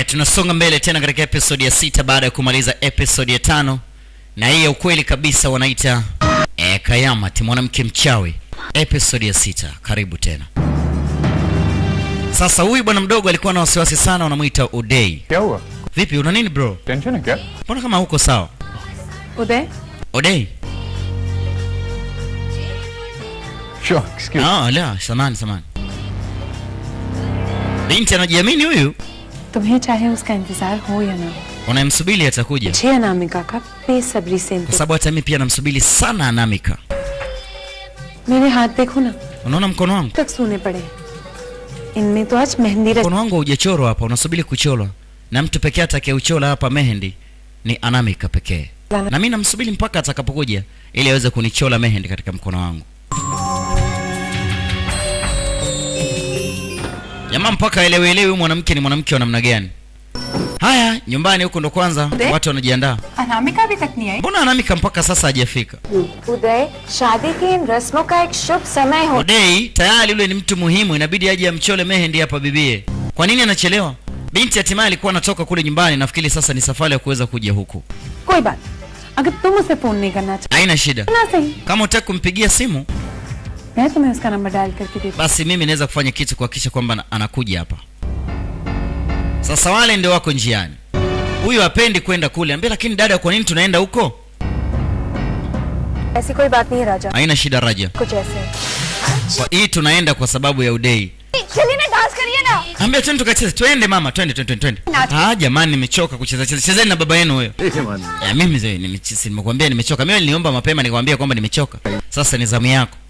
Eh, tunasonga mbele tena katika episodi ya sita baada ya kumaliza episodi ya tano. Na hii ya ukweli kabisa wanaita eh, e, kayamat mwanamke mchawi. Episode ya sita. Karibu tena. Sasa huyu bwana mdogo alikuwa na wasiwasi sana wanamwita udei Yawa. vipi una nini bro? Mbona kama huko sawa? Udei sure, ah, la samani samani. Binti anajiamini huyu? तुम्हें चाहे उसका इंतजार हो या ना हो unayemsubiri atakuja मुझे अनामिका का बेसब्री से kwa इंतजार sababu hata mi pia namsubiri sana anamika मेरे हाथ देखो ना unaona mkono wangu तक सूने पड़े इनमें तो आज मेहंदी रच mkono wangu haujachorwa hapa unasubiri kuchorwa na mtu pekee atakayeuchora hapa mehendi ni anamika pekee na mi namsubiri mpaka atakapokuja ili aweze kunichora mehendi katika mkono wangu jamaa mpaka elewielewi huyu mwanamke ni mwanamke wa namna gani haya nyumbani huko ndo kwanza De? watu wanajiandaa Anamika अभी तक नहीं आई mbona anamika mpaka sasa hajafika उदय शादी की इन रस्मों का एक शुभ समय हो odei tayari yule ni mtu muhimu inabidi aje amchole mehendi hapa bibie kwa nini anachelewa binti hatimaye alikuwa anatoka kule nyumbani nafikiri sasa ni safari ya kuweza kuja huku कोई बात अगर तुम उसे फोन नहीं करना चाहते haina shida ना सही kama utaki kumpigia simu मैं तुम्हें उसका नंबर डायल करके देती basi mimi naweza kufanya kitu kuhakikisha kwamba ana- anakuja hapa sasa wale ndio wako njiani huyu hapendi kwenda kule ambia lakini dada kwa nini tunaenda huko ऐसी कोई बात नहीं है राजा haina shida raja कुछ ऐसे kwa hii tunaenda kwa sababu ya udei चलिए ना डांस करिए ना ambia twende tukacheze twende mama twende twende twende ah jamani nimechoka kucheza cheza chezeni na baba yenu huyo ya mimi zee nimechisi nimekuambia nimechoka mimi niliomba mapema nikwambia kwamba nimechoka sasa ni zamu yako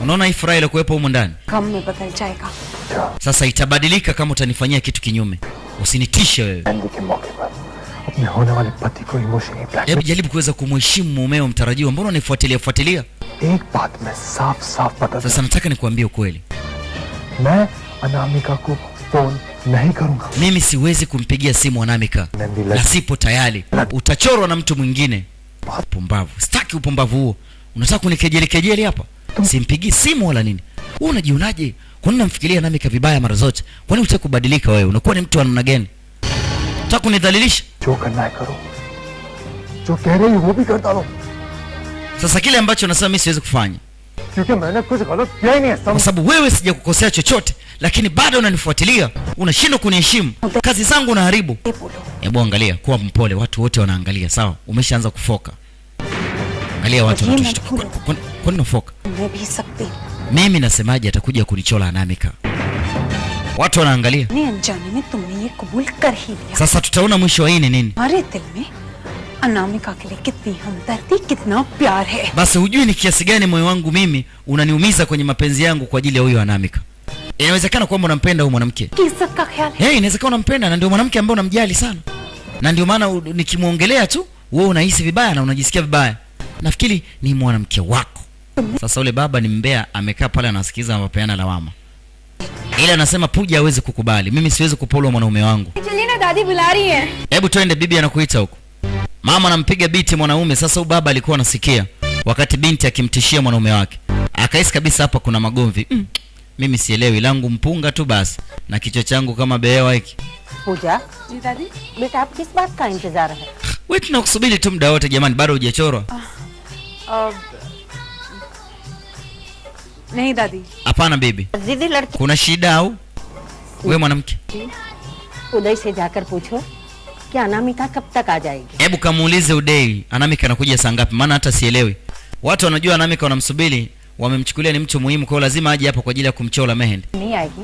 Unaona hii furaha ile iliyokuwepo humu ndani Kama umepata chai kaka. sasa itabadilika kama utanifanyia kitu kinyume. Usinitishe wewe. Umeona wale patiko emotion ni black. Hebu jaribu kuweza kumheshimu mumeo mtarajiwa, mbona unanifuatilia fuatilia? Ek pat me saf saf pata. Sasa nataka nikuambie ukweli, Na anaamika ku phone nahi karunga. mimi siwezi kumpigia simu Anamika na sipo tayari, utachorwa na mtu mwingine. Pumbavu, sitaki upumbavu huo. Unataka kunikejeli kejeli hapa? simpigi simu wala nini? Wewe unajionaje? Kwa nini namfikiria nami kavibaya mara zote? Kwa nini kubadilika wewe? Unakuwa ni mtu wa namna gani? Unataka kunidhalilisha? Sasa kile ambacho nasema mimi siwezi kufanya. Kwa sababu wewe sijakukosea chochote lakini bado unanifuatilia. Unashindwa kuniheshimu. Kazi zangu unaharibu. Hebu angalia kuwa mpole. Watu wote wanaangalia. Sawa? Umeshaanza kufoka. Angalia watu wanatushtuka. Kwani unafoka? Mimi nasemaje, atakuja kunichola Anamika, watu wanaangalia. Sasa tutaona mwisho wa hii ni nini? Basi hujui ni kiasi gani moyo wangu mimi unaniumiza kwenye mapenzi yangu kwa ajili ya huyo Anamika. Inawezekana kwamba unampenda huyo mwanamke hey, inawezekana unampenda na ndio mwanamke ambaye unamjali sana, na ndio maana nikimuongelea tu wewe unahisi vibaya na unajisikia vibaya. Nafikiri ni mwanamke wako. Sasa ule baba ni mbea, amekaa pale anasikiza, anapeana lawama, ila anasema Puja hawezi kukubali, mimi siwezi kupola mwanaume wangu. Hebu twende, bibi anakuita huko. Mama anampiga biti mwanaume. Sasa huyu baba alikuwa anasikia wakati binti akimtishia mwanaume wake, akahisi kabisa hapa kuna magomvi. Mm, mimi sielewi, langu mpunga tu basi na kichwa changu kama behewa hiki. Puja, kis? Wewe tunakusubiri tu muda wote jamani, bado hujachorwa. Uh, uh, Nahi dadi. Hapana bibi. Zidi ladki. Kuna shida au? Wewe mwanamke. Udai se jakar pucho. Ki Anamika kab tak aa jayegi? Hebu kamuulize Udai Anamika anakuja saa ngapi maana hata sielewi. Watu wanajua Anamika wanamsubiri wamemchukulia ni mtu muhimu, kwa lazima aje hapa kwa ajili ya kumchola mehendi.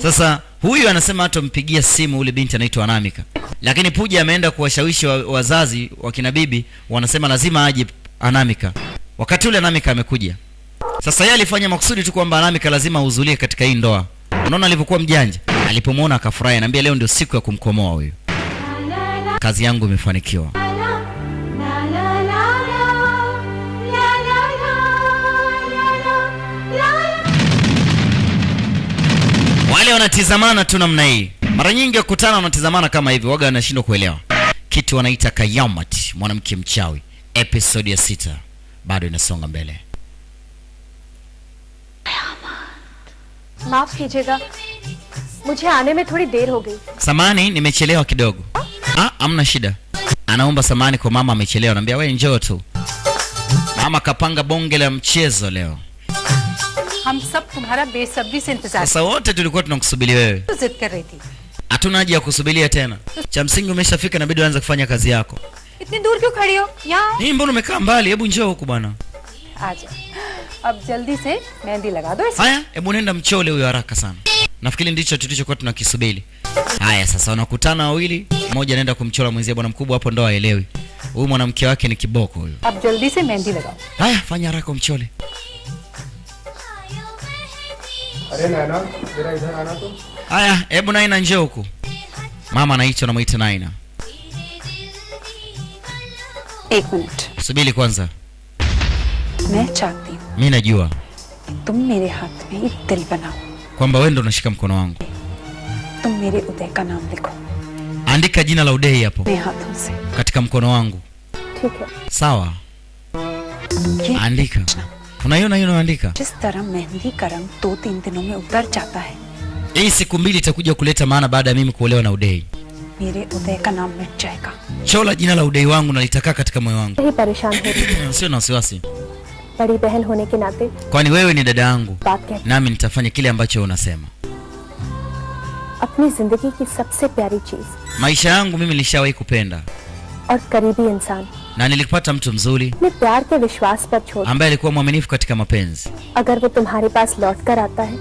Sasa huyu anasema hatampigia simu ule binti anaitwa Anamika, lakini Puja ameenda kuwashawishi wazazi wa, wa, wa kina bibi, wanasema lazima aje Anamika. Wakati ule Anamika amekuja sasa yeye alifanya makusudi tu kwamba Lamika lazima ahudhurie katika hii ndoa. Unaona alivyokuwa mjanja, alipomwona akafurahi, anaambia leo ndio siku ya kumkomoa huyu, kazi yangu imefanikiwa. Wale wanatizamana tu namna hii, mara nyingi wakutana, wanatizamana kama hivi, waga anashindwa kuelewa kitu wanaita kayamat, mwanamke mchawi. Episode ya sita bado inasonga mbele. माफ कीजिएगा मुझे आने में थोड़ी देर हो गई samani nimechelewa kidogo ah, amna shida anaomba samani kwa mama amechelewa naambia we njoo tu mama kapanga bonge la mchezo leo हम सब तुम्हारा बेसब्री से इंतजार sasa wote tulikuwa tunakusubiri wewe तो जिद कर रही थी hatuna haja ya kusubiria tena cha msingi umeshafika inabidi uanze kufanya kazi yako इतनी दूर क्यों खड़ी हो यहाँ आओ। hii mbona umekaa mbali hebu njoo huku bwana आ जाओ अब जल्दी से मेहंदी लगा दो इसे haya hebu nenda mchole huyo haraka sana nafikiri ndicho tulichokuwa tunakisubiri haya sasa wanakutana wawili mmoja anaenda kumchola mwenzie bwana mkubwa hapo ndo aelewi huyu mwanamke wake ni kiboko huyu अब जल्दी से मेहंदी लगाओ haya fanya haraka umchole अरे नैना जरा इधर आना तो haya hebu naina njoo huku mama anaitwa namwita naina एक मिनट subiri kwanza मैं चाहती हूँ mi najua kwamba wewe ndo unashika mkono wangu. Andika jina la Udei hapo katika mkono wangu. Sawa, andika. Unaiona hiyo unaandika? Hii siku mbili itakuja kuleta maana baada ya mimi kuolewa na Udei. Chola jina la Udei wangu na litakaa katika moyo wangu. Sio na wasiwasi. बड़ी बहन होने के नाते kwani wewe ni dada yangu बात कह nami nitafanya kile ambacho unasema अपनी जिंदगी की सबसे प्यारी चीज maisha yangu mimi nilishawahi kupenda और करीबी इंसान na nilipata mtu mzuri अपने प्यार के विश्वास पर छोड़ ambaye alikuwa mwaminifu katika mapenzi अगर वो तुम्हारे पास लौट कर आता है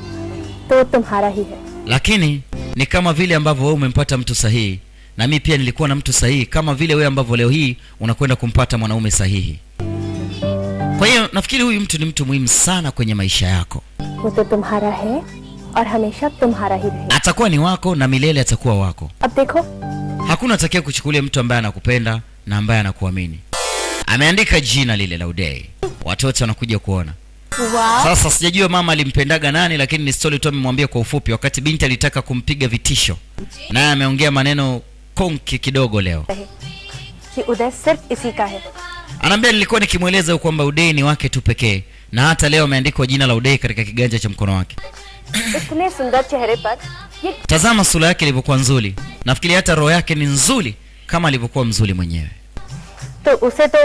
तो वो तुम्हारा ही है lakini ni kama vile ambavyo wewe umempata mtu sahihi na mimi pia nilikuwa na mtu sahihi kama vile wewe ambavyo leo hii unakwenda kumpata mwanaume sahihi kwa hiyo nafikiri huyu mtu ni mtu muhimu sana kwenye maisha yako वो तो तुम्हारा है और हमेशा तुम्हारा ही रहेगा atakuwa ni wako na milele atakuwa wako अब देखो hakuna atakia kuchukulia mtu ambaye anakupenda na ambaye anakuamini ameandika jina lile la udei watoto wanakuja kuona sasa sijajua mama alimpendaga nani lakini ni stori tu amemwambia kwa ufupi wakati binti alitaka kumpiga vitisho naye ameongea maneno konki kidogo leo रहे कि उदय सिर्फ इसी का है anaambia nilikuwa nikimweleza kwamba udei ni wake tu pekee na hata leo ameandikwa jina la udei katika kiganja cha mkono wake इतने सुंदर चेहरे पर ये tazama sura yake ilivyokuwa nzuri nafikiri hata roho yake ni nzuri kama alivyokuwa mzuri mwenyewe तो उसे तो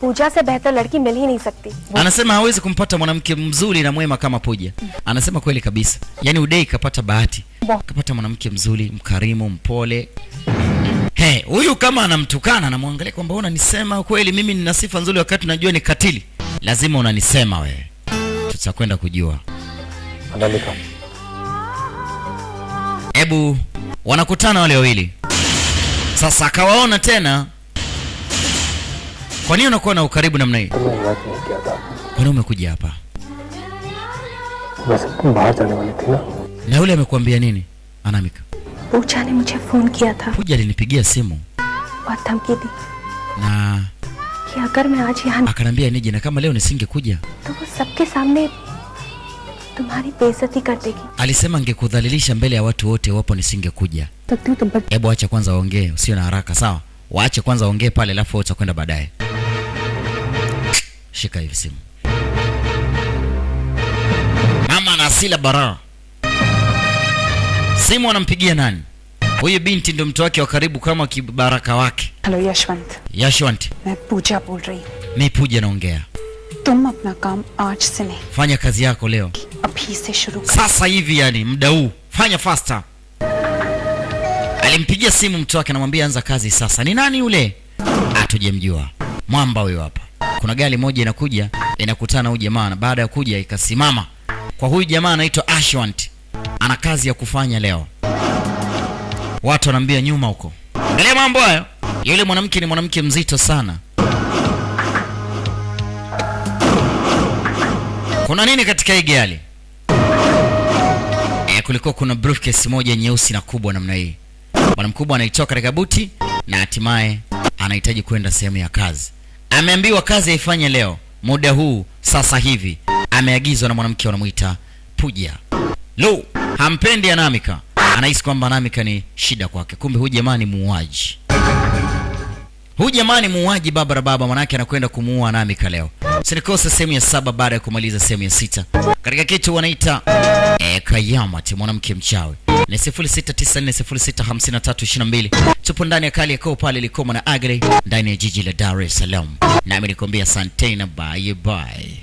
पूजा से बेहतर लड़की मिल ही नहीं सकती anasema hawezi kumpata mwanamke mzuri na mwema kama puja anasema kweli kabisa yaani udei kapata bahati kapata mwanamke mzuri mkarimu mpole He, huyu kama anamtukana anamwangalia kwamba unanisema kweli mimi nina sifa nzuri wakati najua ni katili. Lazima unanisema wewe. Tutakwenda kujua. Andalika. Ebu wanakutana wale wawili. Sasa akawaona tena. Kwa nini unakuwa na ukaribu namna hii? Kwani umekuja hapa? Na yule amekuambia nini? Anamika. पूजा ने मुझे फोन किया था puja alinipigia simu और धमकी दी na कि अगर मैं आज यहाँ akaniambia nije na kama leo nisingekuja तो वो सबके सामने तुम्हारी बेइज्जती कर देगी alisema angekudhalilisha mbele ya watu wote iwapo nisingekuja तो तू तुम पर hebu acha kwanza waongee usio na haraka sawa waache kwanza waongee pale alafu wewe utakwenda baadaye shika hivi simu mama na asila bara simu anampigia nani? Huyu binti ndo mtu wake wa karibu kama kibaraka wake. Hello Yashwant. Yashwant. Mimi Pooja bol rahi. Mimi Pooja naongea. Tum apna kaam aaj se nahi. Fanya kazi yako leo. Abhi se shuru kar. Sasa hivi yani muda huu. Fanya faster. Alimpigia simu mtu wake anamwambia anza kazi sasa. Ni nani yule? atujemjua Mwamba huyo hapa. Kuna gari moja inakuja inakutana huyu jamaa na baada ya kuja ikasimama kwa huyu jamaa anaitwa Ashwant ana kazi ya kufanya leo. Watu wanaambia nyuma huko. Angalia mambo hayo. Yule mwanamke ni mwanamke mzito sana. Kuna nini katika hii gari? E, kulikuwa kuna briefcase moja nyeusi na kubwa namna hii. Bwana mkubwa anaitoa katika buti na hatimaye anahitaji kwenda sehemu ya kazi. Ameambiwa kazi aifanye leo. Muda huu sasa hivi ameagizwa na mwanamke wanamwita puja. Lo hampendi Anamika, anahisi kwamba Anamika ni shida kwake, kumbe huyu jamaa ni muuaji. Huyu jamaa ni muuaji baba baba, manake anakwenda kumuua Anamika leo. Sinikosa sehemu ya saba baada ya kumaliza sehemu ya sita. Katika kitu wanaita eh, ti mwanamke mchawi. Ni 0694065322 tupo ndani ya kali yakoo pale Likoma na Agre ndani ya jiji la Dar es Salaam, nami nikwambia asante na bye bye.